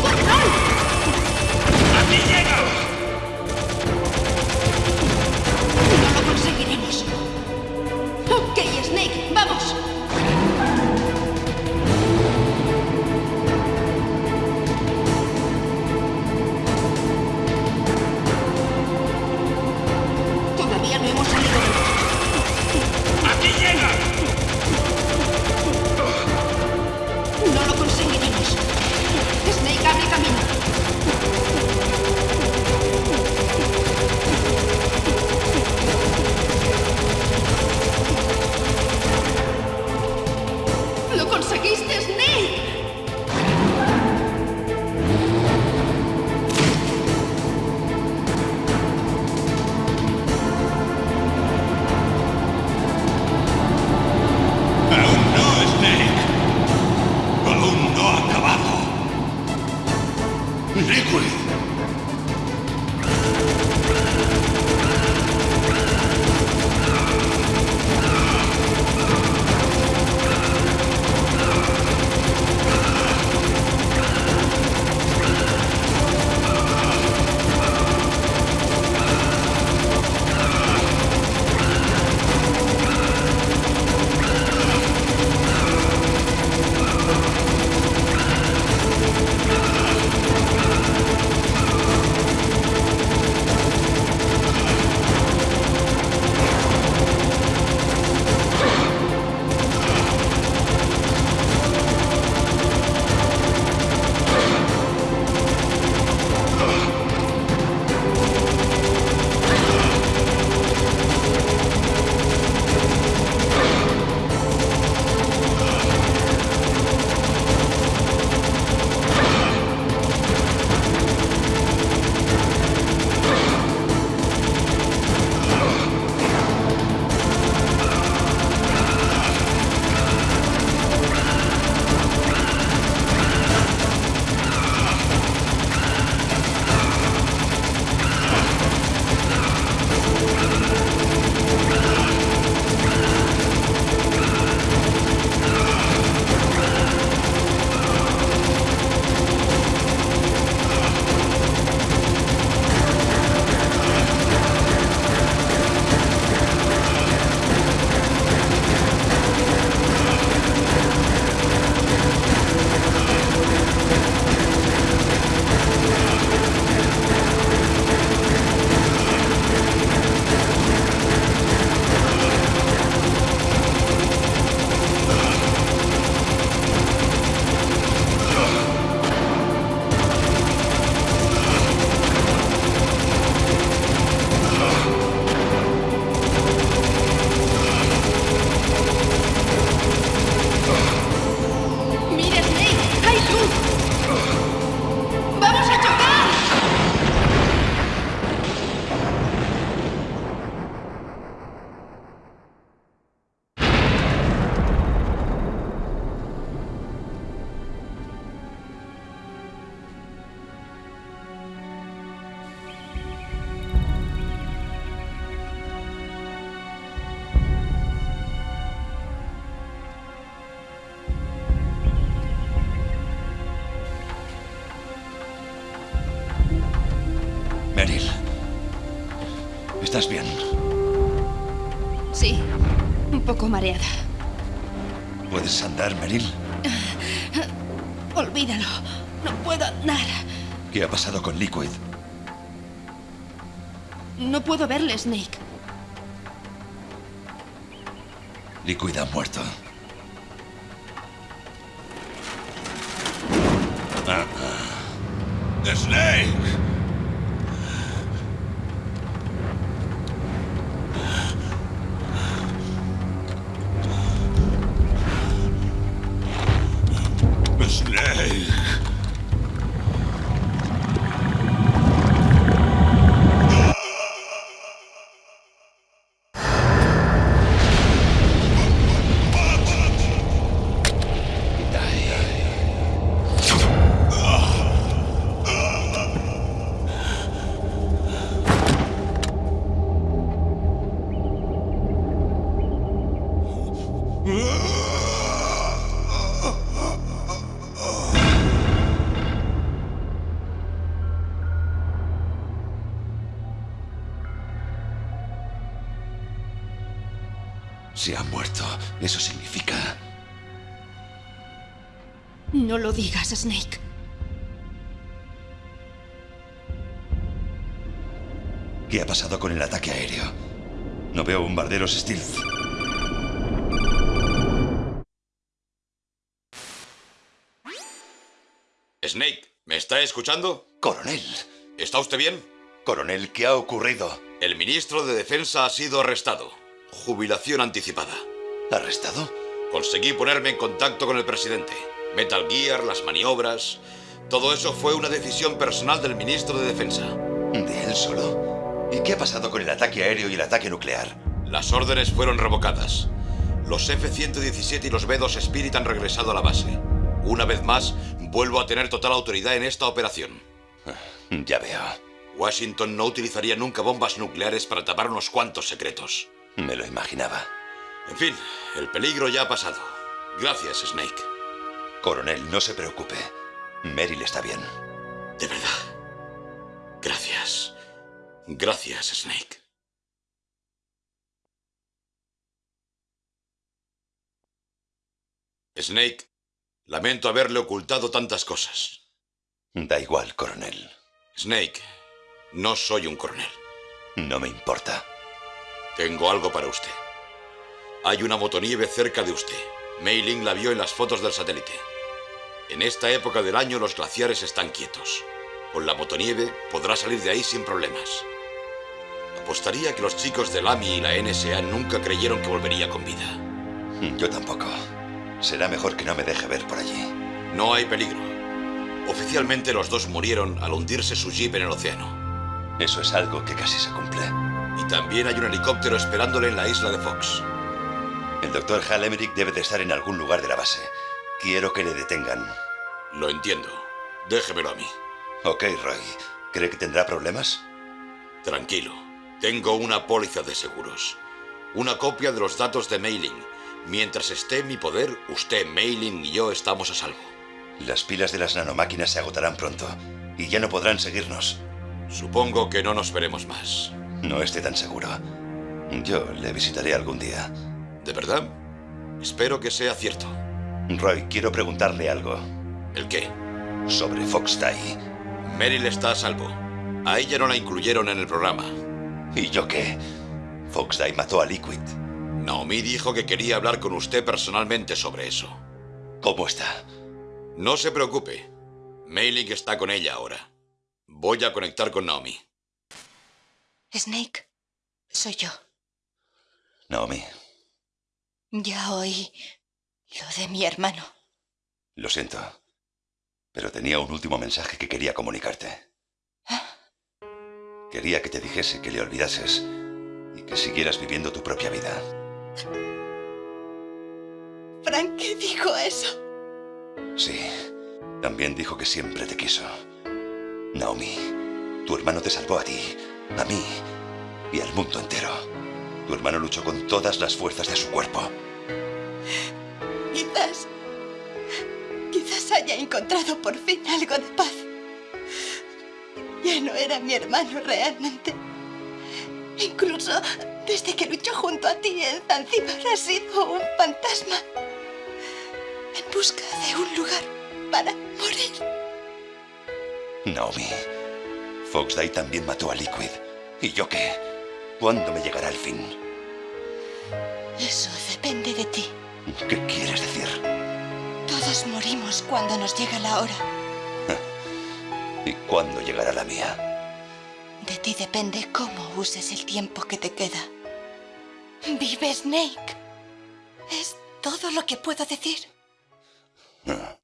Fuck! ¡Liquid! ¿Estás bien? Sí, un poco mareada. ¿Puedes andar, Meryl? Olvídalo. No puedo andar. ¿Qué ha pasado con Liquid? No puedo verle, Snake. Liquid ha muerto. Ah, ah. Snake. Se ha muerto. Eso significa... No lo digas, Snake. ¿Qué ha pasado con el ataque aéreo? No veo bombarderos Stealth. Snake, ¿me está escuchando? Coronel. ¿Está usted bien? Coronel, ¿qué ha ocurrido? El ministro de Defensa ha sido arrestado. Jubilación anticipada. ¿Arrestado? Conseguí ponerme en contacto con el presidente. Metal Gear, las maniobras... Todo eso fue una decisión personal del ministro de Defensa. ¿De él solo? ¿Y qué ha pasado con el ataque aéreo y el ataque nuclear? Las órdenes fueron revocadas. Los F-117 y los B-2 Spirit han regresado a la base. Una vez más, vuelvo a tener total autoridad en esta operación. Ya veo. Washington no utilizaría nunca bombas nucleares para tapar unos cuantos secretos. Me lo imaginaba. En fin, el peligro ya ha pasado. Gracias, Snake. Coronel, no se preocupe. Meryl está bien. De verdad. Gracias. Gracias, Snake. Snake, lamento haberle ocultado tantas cosas. Da igual, coronel. Snake, no soy un coronel. No me importa. Tengo algo para usted. Hay una motonieve cerca de usted. Mei Ling la vio en las fotos del satélite. En esta época del año los glaciares están quietos. Con la motonieve podrá salir de ahí sin problemas. Apostaría que los chicos del AMI y la NSA nunca creyeron que volvería con vida. Yo tampoco. Será mejor que no me deje ver por allí. No hay peligro. Oficialmente los dos murieron al hundirse su jeep en el océano. Eso es algo que casi se cumple. Y también hay un helicóptero esperándole en la isla de Fox. El doctor Hal Emmerich debe de estar en algún lugar de la base. Quiero que le detengan. Lo entiendo. Déjemelo a mí. Ok, Roy. ¿Cree que tendrá problemas? Tranquilo. Tengo una póliza de seguros. Una copia de los datos de mailing. Mientras esté en mi poder, usted, Mailing y yo estamos a salvo. Las pilas de las nanomáquinas se agotarán pronto y ya no podrán seguirnos. Supongo que no nos veremos más. No esté tan seguro. Yo le visitaré algún día. ¿De verdad? Espero que sea cierto. Roy, quiero preguntarle algo. ¿El qué? Sobre Fox Die. Meryl está a salvo. A ella no la incluyeron en el programa. ¿Y yo qué? Fox Die mató a Liquid. Naomi dijo que quería hablar con usted personalmente sobre eso. ¿Cómo está? No se preocupe. Mailing está con ella ahora. Voy a conectar con Naomi. Snake, soy yo. Naomi, Ya oí lo de mi hermano. lo siento. Pero tenía un último mensaje que quería comunicarte. Quería que te dijese que le olvidases y que siguieras viviendo tu propia vida. Frank dijo eso. Sí, también dijo que siempre te quiso. Naomi, tu hermano te salvó a ti, a mí y al mundo entero. Tu hermano luchó con todas las fuerzas de su cuerpo. Quizás. Quizás haya encontrado por fin algo de paz. Ya no era mi hermano realmente. Incluso desde que luchó junto a ti en Zanzíbar ha sido un fantasma. En busca de un lugar para morir. Naomi, Fox Day también mató a Liquid. ¿Y yo qué? ¿Cuándo me llegará el fin? Eso depende de ti. ¿Qué quieres decir? Todos morimos cuando nos llega la hora. ¿Y cuándo llegará la mía? De ti depende cómo uses el tiempo que te queda. Vive Snake. Es todo lo que puedo decir. Ah.